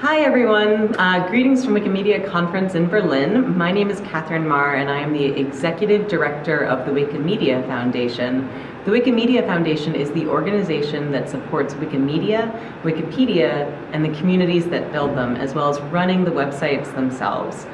Hi everyone, uh, greetings from Wikimedia Conference in Berlin. My name is Katherine Maher and I am the Executive Director of the Wikimedia Foundation. The Wikimedia Foundation is the organization that supports Wikimedia, Wikipedia, and the communities that build them, as well as running the websites themselves.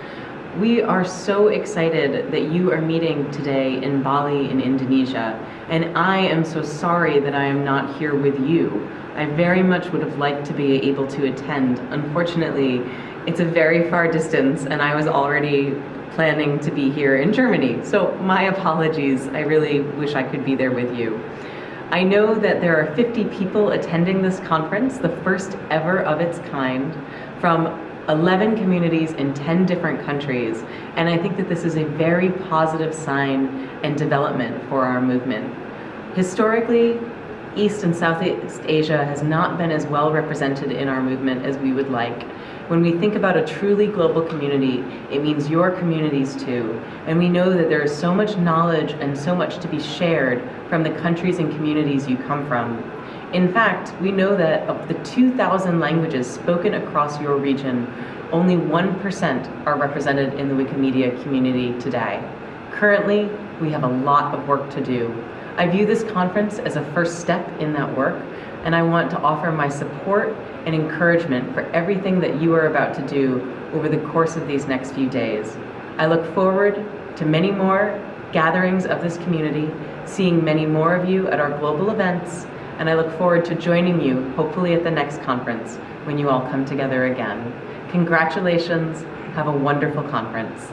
We are so excited that you are meeting today in Bali in Indonesia, and I am so sorry that I am not here with you. I very much would have liked to be able to attend. Unfortunately, it's a very far distance and I was already planning to be here in Germany. So my apologies, I really wish I could be there with you. I know that there are 50 people attending this conference, the first ever of its kind, from 11 communities in 10 different countries. And I think that this is a very positive sign and development for our movement. Historically, East and Southeast Asia has not been as well represented in our movement as we would like. When we think about a truly global community, it means your communities too. And we know that there is so much knowledge and so much to be shared from the countries and communities you come from. In fact, we know that of the 2,000 languages spoken across your region, only 1% are represented in the Wikimedia community today. Currently, we have a lot of work to do. I view this conference as a first step in that work, and I want to offer my support and encouragement for everything that you are about to do over the course of these next few days. I look forward to many more gatherings of this community, seeing many more of you at our global events, and I look forward to joining you, hopefully at the next conference, when you all come together again. Congratulations, have a wonderful conference.